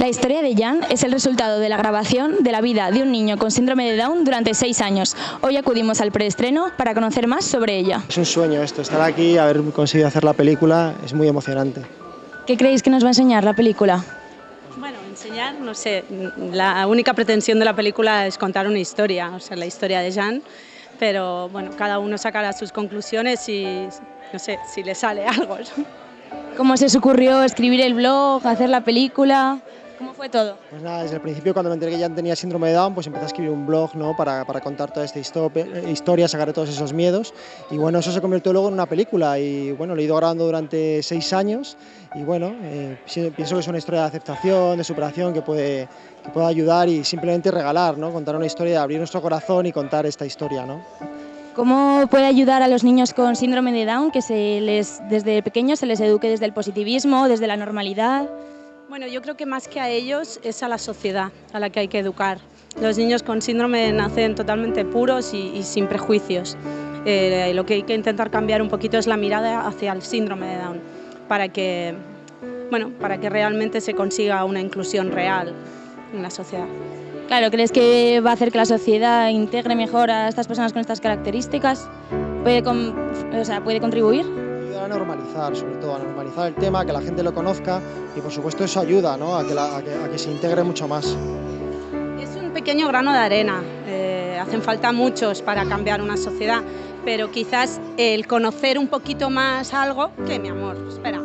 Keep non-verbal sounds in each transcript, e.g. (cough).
La historia de Jan es el resultado de la grabación de la vida de un niño con síndrome de Down durante seis años. Hoy acudimos al preestreno para conocer más sobre ella. Es un sueño esto, estar aquí, haber conseguido hacer la película, es muy emocionante. ¿Qué creéis que nos va a enseñar la película? Bueno, enseñar, no sé, la única pretensión de la película es contar una historia, o sea, la historia de Jan, pero bueno, cada uno sacará sus conclusiones y no sé si le sale (laughs) algo. ¿Cómo se os ocurrió escribir el blog, hacer la película? ¿Cómo fue todo? Pues nada, desde el principio cuando me enteré que ya tenía síndrome de Down, pues empecé a escribir un blog ¿no? para, para contar toda esta historia, sacar todos esos miedos y bueno, eso se convirtió luego en una película y bueno, lo he ido grabando durante seis años y bueno, eh, pienso que es una historia de aceptación, de superación que puede, que puede ayudar y simplemente regalar, ¿no? contar una historia, abrir nuestro corazón y contar esta historia. ¿no? ¿Cómo puede ayudar a los niños con síndrome de Down que se les, desde pequeños se les eduque desde el positivismo, desde la normalidad? Bueno, yo creo que más que a ellos es a la sociedad a la que hay que educar. Los niños con síndrome nacen totalmente puros y, sin prejuicios. Eh, lo que hay que intentar cambiar un poquito es la mirada hacia el síndrome de Down para que, bueno, para que realmente se consiga una inclusión real en la sociedad. Claro, ¿crees que va a hacer que la sociedad integre mejor a estas personas con estas características? ¿Puede, o sea, ¿puede contribuir? A normalizar, sobre todo a normalizar el tema, que la gente lo conozca y por supuesto eso ayuda ¿no? a, que a, que, se integre mucho más. Es un pequeño grano de arena, eh, hacen falta muchos para cambiar una sociedad, pero quizás el conocer un poquito más algo, que mi amor, espera.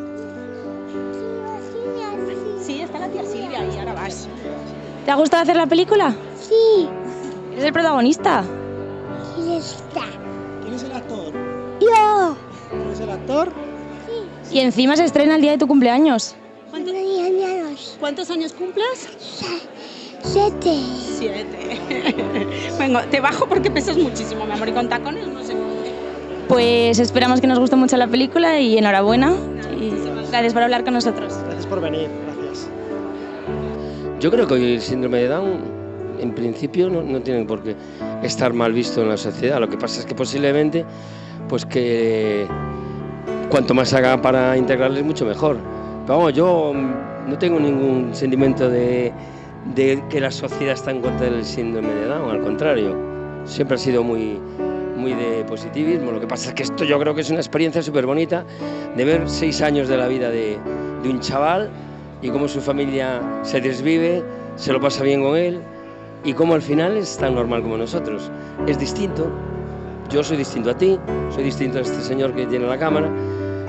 Sí, está la tía Silvia y ahora vas. ¿Te ha gustado hacer la película? Sí. ¿Eres el protagonista? ¿Quién está? ¿Quién es el actor? Yo el actor? Sí. Y encima se estrena el día de tu cumpleaños. ¿Cuántos años? ¿Cuántos años cumples? Siete. Siete. (laughs) Vengo, te bajo porque pesas muchísimo, mi amor, y con tacones no sé Pues esperamos que nos guste mucho la película y enhorabuena. Y gracias por hablar con nosotros. Gracias por venir, gracias. Yo creo que hoy el síndrome de Down en principio no, no tiene por qué estar mal visto en la sociedad. Lo que pasa es que posiblemente pues que cuanto más haga para integrarles, mucho mejor. Pero vamos, yo no tengo ningún sentimiento de, que la sociedad está en contra del síndrome de Down, al contrario, siempre ha sido muy, muy de positivismo. Lo que pasa es que esto yo creo que es una experiencia súper bonita de ver seis años de la vida de, de un chaval y cómo su familia se desvive, se lo pasa bien con él y cómo al final es tan normal como nosotros. Es distinto, yo soy distinto a ti, soy distinto a este señor que tiene la cámara,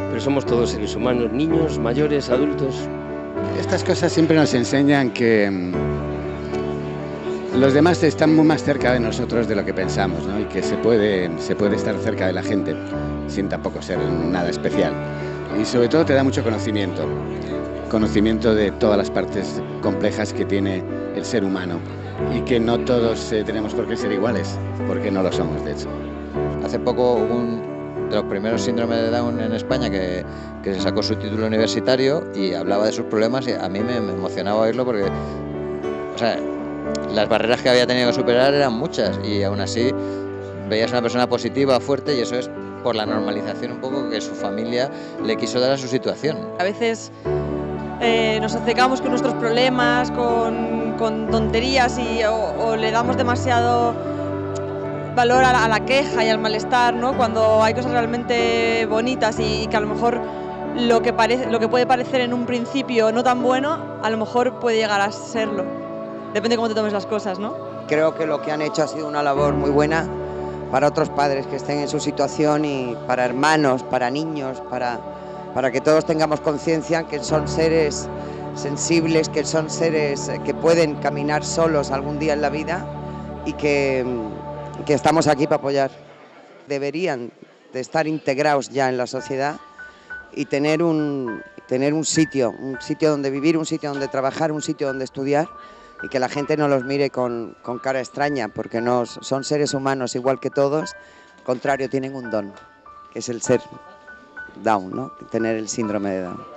pero somos todos seres humanos, niños, mayores, adultos. Estas cosas siempre nos enseñan que mm, los demás están muy más cerca de nosotros de lo que pensamos ¿no? y que se puede, se puede estar cerca de la gente sin tampoco ser nada especial. Y sobre todo te da mucho conocimiento, conocimiento de todas las partes complejas que tiene el ser humano y que no todos eh, tenemos por qué ser iguales, porque no lo somos de hecho. Hace poco un de los primeros síndromes de Down en España que, que, se sacó su título universitario y hablaba de sus problemas y a mí me, emocionaba oírlo porque o sea, las barreras que había tenido que superar eran muchas y aún así veías una persona positiva, fuerte y eso es por la normalización un poco que su familia le quiso dar a su situación. A veces eh, nos acercamos con nuestros problemas, con, con tonterías y, o le damos demasiado valor a la, queja y al malestar, ¿no? cuando hay cosas realmente bonitas y, que a lo mejor lo que, parece, lo que puede parecer en un principio no tan bueno, a lo mejor puede llegar a serlo. Depende de cómo te tomes las cosas, ¿no? Creo que lo que han hecho ha sido una labor muy buena para otros padres que estén en su situación y para hermanos, para niños, para, para que todos tengamos conciencia que son seres sensibles, que son seres que pueden caminar solos algún día en la vida y que que estamos aquí para apoyar. Deberían de estar integrados ya en la sociedad y tener un, tener un sitio, un sitio donde vivir, un sitio donde trabajar, un sitio donde estudiar y que la gente no los mire con, con cara extraña, porque no, son seres humanos igual que todos, al contrario, tienen un don, que es el ser Down, ¿no? tener el síndrome de Down.